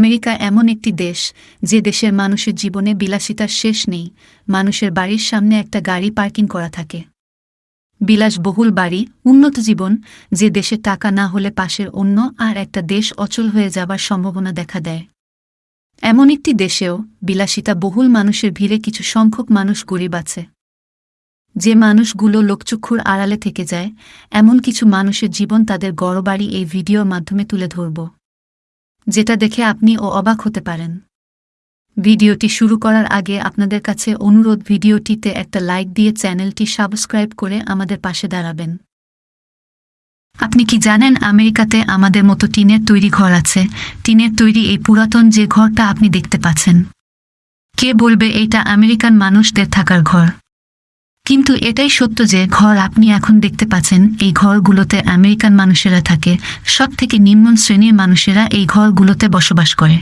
America এমন একটি দেশ, যে দেশের মানুষের জীবনে বিলাসিতার শেষ নেই, মানুষের বাড়ির সামনে একটা গাড়ি পার্কিং করা থাকে। বিলাসবহুল বাড়ি, উন্নত জীবন, যে দেশে টাকা না হলে পাশের অন্য আর একটা দেশ অচল হয়ে যাবার সম্ভাবনা দেখা দেয়। এমন একটি দেশেও বিলাসিতা বহুল মানুষের ভিড়ে কিছু সংখ্যক মানুষ গরিব আছে। যে মানুষগুলো লোকচক্ষুর আড়ালে থেকে যায়, এমন কিছু মানুষের জীবন তাদের গড়বাড়ি এই ভিডিওর মাধ্যমে তুলে ধরব। যেটা দেখে আপনি ও অবাক হতে পারেন। ভিডিওটি শুরু করার আগে আপনাদের কাছে অনুরোধ, ভিডিওটিতে একটা লাইক দিয়ে চ্যানেলটি সাবস্ক্রাইব করে আমাদের পাশে দাঁড়াবেন। আপনি কি জানেন আমেরিকাতে আমাদের মতো টিনের তৈরি ঘর আছে? টিনের তৈরি এই পুরাতন যে ঘরটা আপনি দেখতে পাচ্ছেন। কে বলবে এইটা আমেরিকান মানুষদের থাকার ঘর? কিন্তু এটাই সত্য যে ঘর আপনি এখন দেখতে পাচ্ছেন, এই ঘরগুলোতে আমেরিকান মানুষেরা থাকে। সব থেকে নিম্ন শ্রেণির মানুষেরা এই ঘরগুলোতে বসবাস করে।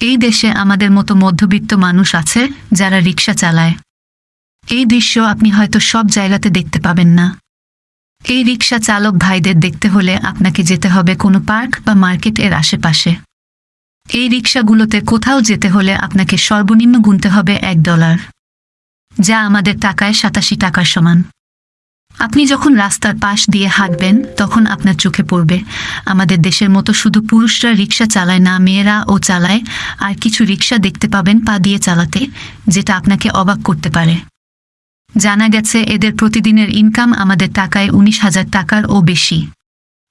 এই দেশে আমাদের মতো মধ্যবিত্ত মানুষ আছে যারা রিক্সা চালায়। এই দৃশ্য আপনি হয়তো সব জায়গাতে দেখতে পাবেন না। এই রিক্সা চালক ভাইদের দেখতে হলে আপনাকে যেতে হবে কোনো পার্ক বা মার্কেট এর আশেপাশে। এই রিক্সাগুলোতে কোথাও যেতে হলে আপনাকে সর্বনিম্ন গুনতে হবে এক ডলার। যা আমাদের টাকায় সাতাশি টাকার সমান। আপনি যখন রাস্তার পাশ দিয়ে হাঁটবেন, তখন আপনার চোখে পড়বে, আমাদের দেশের মতো শুধু পুরুষরা রিক্সা চালায় না, মেয়েরা ও চালায়, আর কিছু রিক্সা দেখতে পাবেন পা দিয়ে চালাতে, যেটা আপনাকে অবাক করতে পারে। জানা গেছে, এদের প্রতিদিনের ইনকাম আমাদের টাকায় উনিশ হাজার টাকার ও বেশি।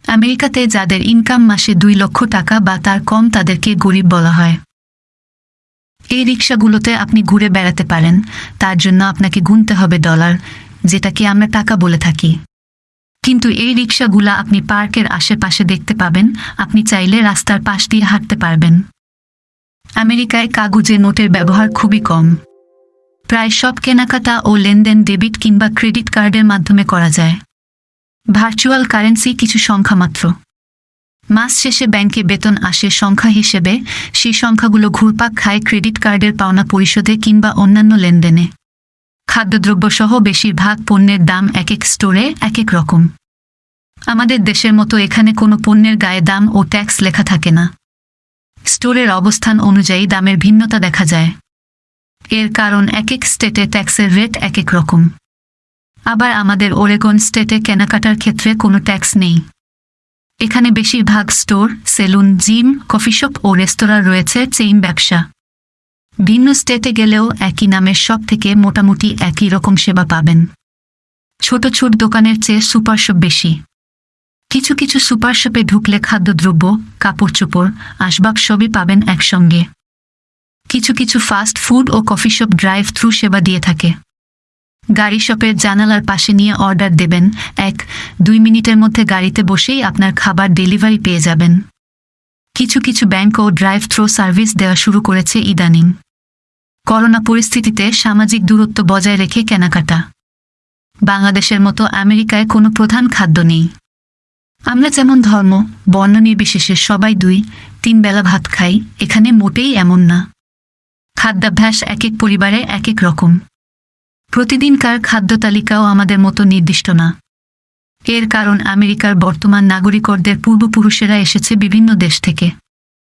আমেরিকাতে যাদের ইনকাম মাসে দুই লক্ষ টাকা বা তার কম তাদেরকে গরিব বলা হয়। এই রিক্সাগুলোতে আপনি ঘুরে বেড়াতে পারেন। তার জন্য আপনাকে গুনতে হবে ডলার, যেটাকে আমরা টাকা বলে থাকি। কিন্তু এই রিক্সাগুলা আপনি পার্কের আশেপাশে দেখতে পাবেন। আপনি চাইলে রাস্তার পাশ দিয়ে হাঁটতে পারবেন। আমেরিকায় কাগজে নোটের ব্যবহার খুবই কম। প্রায় সব কেনাকাটা ও লেনদেন ডেবিট কিংবা ক্রেডিট কার্ডের মাধ্যমে করা যায়। ভার্চুয়াল কারেন্সি কিছু সংখ্যা মাত্র। মাস শেষে ব্যাংকে বেতন আসে সংখ্যা হিসেবে, সেই সংখ্যাগুলো ঘুরপাক খায় ক্রেডিট কার্ডের পাওনা পরিশোধে কিংবা অন্যান্য লেনদেনে। খাদ্যদ্রব্যসহ বেশিরভাগ পণ্যের দাম এক এক স্টোরে এক এক রকম। আমাদের দেশের মতো এখানে কোনো পণ্যের গায়ে দাম ও ট্যাক্স লেখা থাকে না। স্টোরের অবস্থান অনুযায়ী দামের ভিন্নতা দেখা যায়। এর কারণ এক এক স্টেটে ট্যাক্সের রেট এক এক রকম। আবার আমাদের ওরেগন স্টেটে কেনাকাটার ক্ষেত্রে কোনো ট্যাক্স নেই। এখানে বেশিরভাগ store, salon, gym coffee shop ও রেস্তোরাঁ রয়েছে চেইন ব্যবসা। ভিন্ন স্টেটে গেলেও একই নামের সব থেকে মোটামুটি একই রকম সেবা পাবেন। ছোট ছোট দোকানের চেয়ে সুপারশপ বেশি। কিছু কিছু সুপারশপে ঢুকলে খাদ্যদ্রব্য, কাপড় চোপড়, আসবাব সবই পাবেন একসঙ্গে। কিছু কিছু ফাস্ট ফুড ও কফি শপ ড্রাইভ থ্রু সেবা দিয়ে থাকে। গাড়ি শপের জানালার পাশে নিয়ে অর্ডার দেবেন। এক, দুই মিনিটের মধ্যে গাড়িতে বসেই আপনার খাবার ডেলিভারি পেয়ে যাবেন। কিছু কিছু ব্যাংক ও ড্রাইভ থ্রো সার্ভিস দেওয়া শুরু করেছে ইদানিং। করোনা পরিস্থিতিতে সামাজিক দূরত্ব বজায় রেখে কেনাকাটা। বাংলাদেশের মতো আমেরিকায় কোনো প্রধান খাদ্য নেই। আমরা যেমন ধর্ম, বর্ণ নির্বিশেষে সবাই দুই, তিন বেলা ভাত খাই, এখানে মোটেই এমন না। খাদ্যাভ্যাস এক এক পরিবারে এক এক রকম। প্রতিদিনকার খাদ্য তালিকাও আমাদের মতো নির্দিষ্ট না। এর কারণ আমেরিকার বর্তমান নাগরিকদের পূর্বপুরুষেরা এসেছে বিভিন্ন দেশ থেকে।